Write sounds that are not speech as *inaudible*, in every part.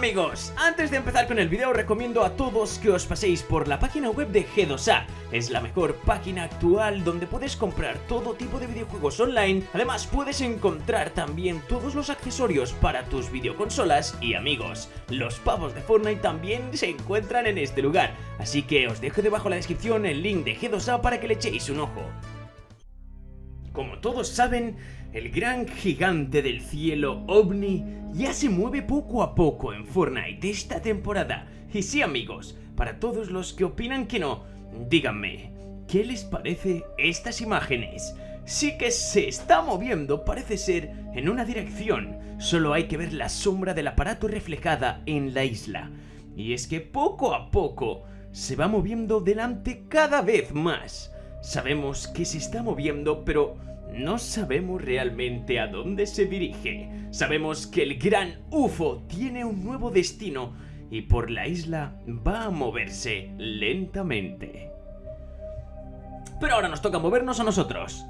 amigos, antes de empezar con el video recomiendo a todos que os paséis por la página web de G2A Es la mejor página actual donde puedes comprar todo tipo de videojuegos online. Además puedes encontrar también todos los accesorios para tus videoconsolas y amigos. Los pavos de Fortnite también se encuentran en este lugar. Así que os dejo debajo en la descripción el link de G2A para que le echéis un ojo como todos saben, el gran gigante del cielo, OVNI, ya se mueve poco a poco en Fortnite esta temporada. Y sí amigos, para todos los que opinan que no, díganme, ¿qué les parece estas imágenes? Sí que se está moviendo, parece ser, en una dirección, solo hay que ver la sombra del aparato reflejada en la isla. Y es que poco a poco se va moviendo delante cada vez más. Sabemos que se está moviendo, pero no sabemos realmente a dónde se dirige. Sabemos que el gran UFO tiene un nuevo destino y por la isla va a moverse lentamente. Pero ahora nos toca movernos a nosotros.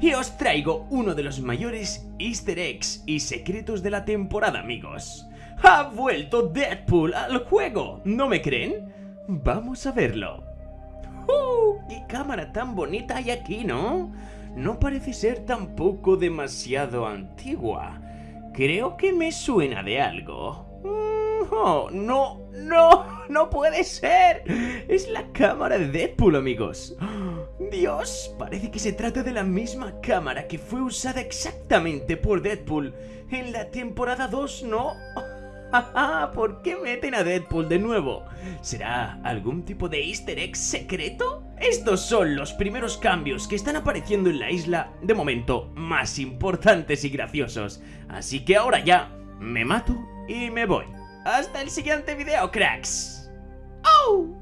Y os traigo uno de los mayores easter eggs y secretos de la temporada, amigos. ¡Ha vuelto Deadpool al juego! ¿No me creen? Vamos a verlo. ¡Qué cámara tan bonita hay aquí, ¿no? No parece ser tampoco demasiado antigua. Creo que me suena de algo. Mm, oh, no, no, no puede ser. Es la cámara de Deadpool, amigos. Dios, parece que se trata de la misma cámara que fue usada exactamente por Deadpool en la temporada 2, ¿no? *laughs* ¿Por qué meten a Deadpool de nuevo? ¿Será algún tipo de easter egg secreto? Estos son los primeros cambios que están apareciendo en la isla, de momento, más importantes y graciosos. Así que ahora ya, me mato y me voy. ¡Hasta el siguiente video, cracks! ¡Oh!